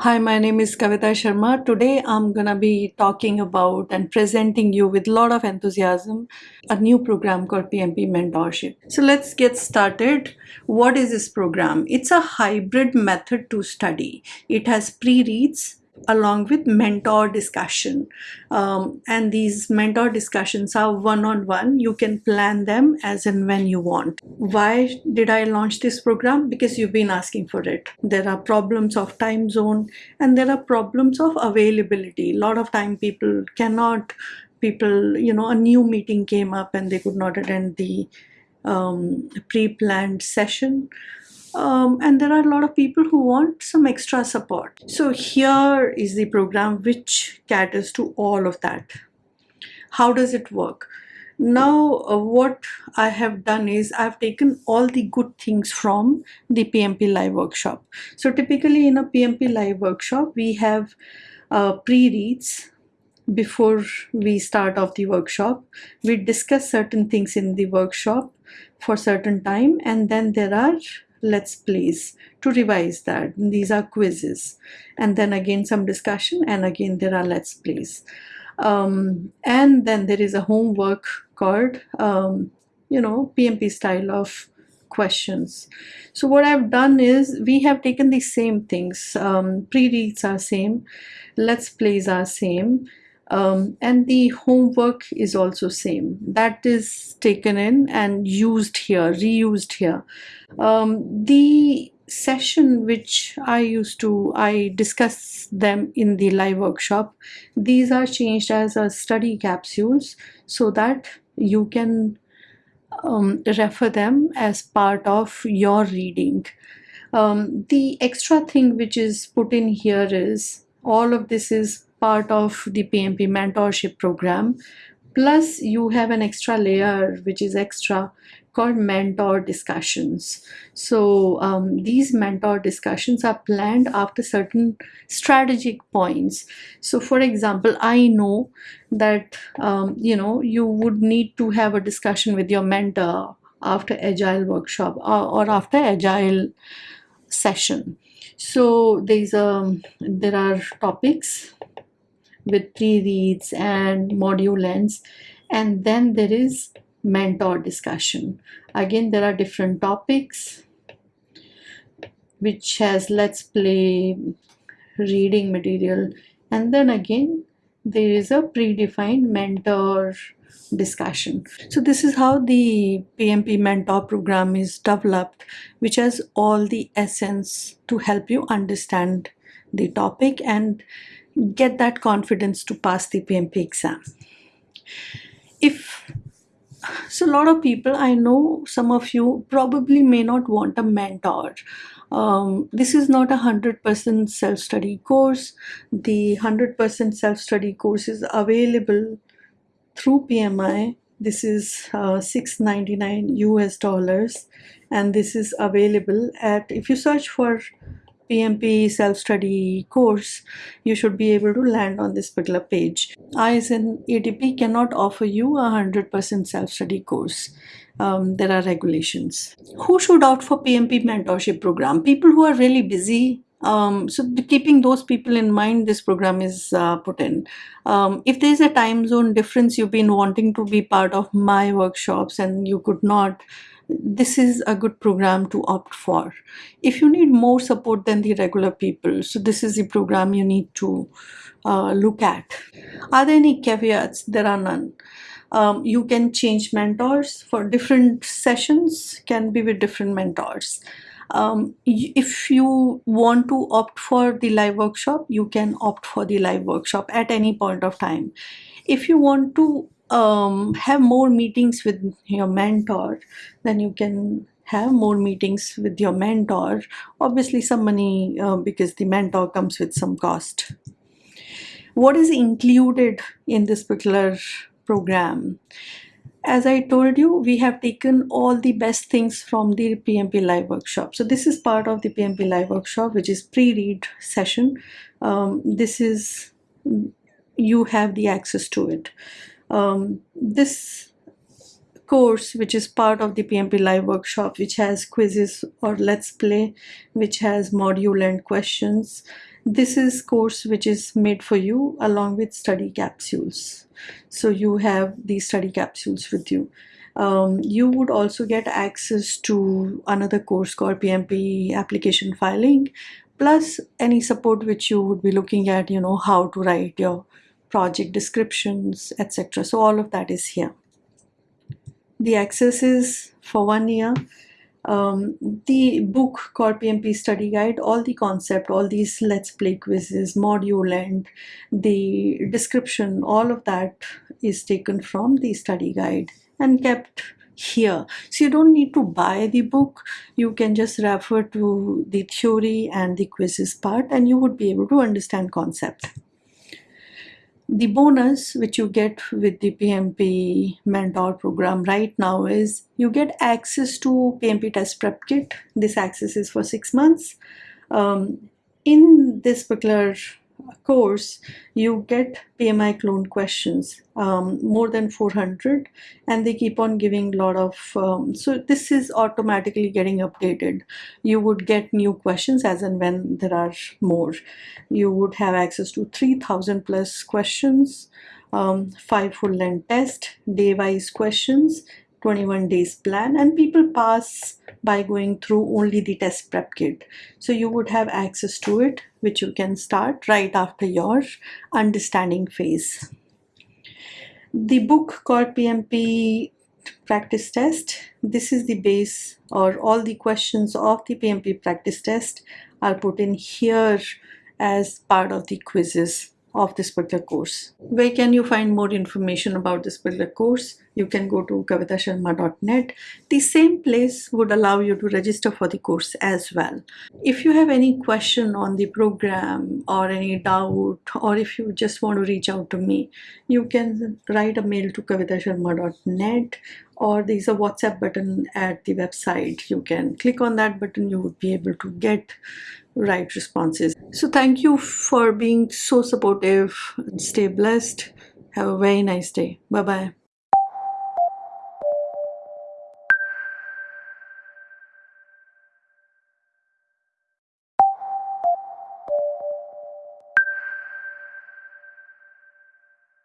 Hi, my name is Kavita Sharma. Today I'm gonna be talking about and presenting you with a lot of enthusiasm a new program called PMP Mentorship. So let's get started. What is this program? It's a hybrid method to study. It has pre-reads along with mentor discussion. Um, and these mentor discussions are one-on-one. You can plan them as and when you want. Why did i launch this program? Because you've been asking for it. There are problems of time zone and there are problems of availability. A lot of time people cannot people you know a new meeting came up and they could not attend the um, pre-planned session um, and there are a lot of people who want some extra support. So here is the program which caters to all of that. How does it work? Now uh, what I have done is I've taken all the good things from the PMP live workshop. So typically in a PMP live workshop we have uh, pre-reads before we start off the workshop. We discuss certain things in the workshop for certain time and then there are let's plays to revise that. These are quizzes. And then again some discussion and again there are let's plays um, and then there is a homework called um, you know PMP style of questions. So what I've done is we have taken the same things. Um, pre-reads are same let's plays are same um, and the homework is also same. That is taken in and used here reused here. Um, the session which I used to I discuss them in the live workshop these are changed as a study capsules so that you can um, refer them as part of your reading. Um, the extra thing which is put in here is all of this is part of the PMP mentorship program. Plus you have an extra layer which is extra called mentor discussions. So um, these mentor discussions are planned after certain strategic points. So for example, I know that, um, you know, you would need to have a discussion with your mentor after agile workshop or, or after agile session. So there's a, um, there are topics with pre-reads and module ends and then there is mentor discussion. Again there are different topics which has let's play reading material. And then again there is a predefined mentor discussion. So this is how the PMP mentor program is developed which has all the essence to help you understand the topic and get that confidence to pass the PMP exam. If so a lot of people I know some of you probably may not want a mentor. Um, this is not a hundred percent self-study course. The hundred percent self-study course is available through PMI this is uh, 699 US dollars and this is available at if you search for PMP self-study course, you should be able to land on this particular page. I as an ATP cannot offer you a 100% self-study course. Um, there are regulations. Who should opt for PMP mentorship program? People who are really busy. Um, so keeping those people in mind, this program is uh, put in. Um, if there is a time zone difference, you've been wanting to be part of my workshops and you could not, this is a good program to opt for. If you need more support than the regular people, so this is the program you need to uh, look at. Are there any caveats? There are none. Um, you can change mentors for different sessions, can be with different mentors. Um, if you want to opt for the live workshop, you can opt for the live workshop at any point of time. If you want to um, have more meetings with your mentor, then you can have more meetings with your mentor. Obviously some money uh, because the mentor comes with some cost. What is included in this particular program? As I told you, we have taken all the best things from the PMP Live workshop. So this is part of the PMP Live workshop, which is pre-read session. Um, this is, you have the access to it um, this course which is part of the PMP live workshop which has quizzes or let's play which has module and questions this is course which is made for you along with study capsules. So you have these study capsules with you. Um, you would also get access to another course called PMP application filing plus any support which you would be looking at you know how to write your project descriptions etc so all of that is here the access is for one year um, the book called PMP Study Guide, all the concept, all these Let's Play quizzes, module and the description, all of that is taken from the study guide and kept here. So you don't need to buy the book. You can just refer to the theory and the quizzes part and you would be able to understand concept. The bonus which you get with the PMP mentor program right now is you get access to PMP test prep kit. This access is for six months. Um, in this particular course, you get PMI clone questions, um, more than 400, and they keep on giving a lot of, um, so this is automatically getting updated. You would get new questions as and when there are more. You would have access to 3000 plus questions, um, five full length test, day-wise questions, 21 days plan and people pass by going through only the test prep kit. So you would have access to it which you can start right after your understanding phase. The book called PMP practice test this is the base or all the questions of the PMP practice test are put in here as part of the quizzes of this particular course. Where can you find more information about this particular course? You can go to kavitasharma.net. The same place would allow you to register for the course as well. If you have any question on the program or any doubt or if you just want to reach out to me, you can write a mail to kavitasharma.net or there's a WhatsApp button at the website. You can click on that button, you would be able to get right responses. So thank you for being so supportive. Stay blessed. Have a very nice day. Bye bye.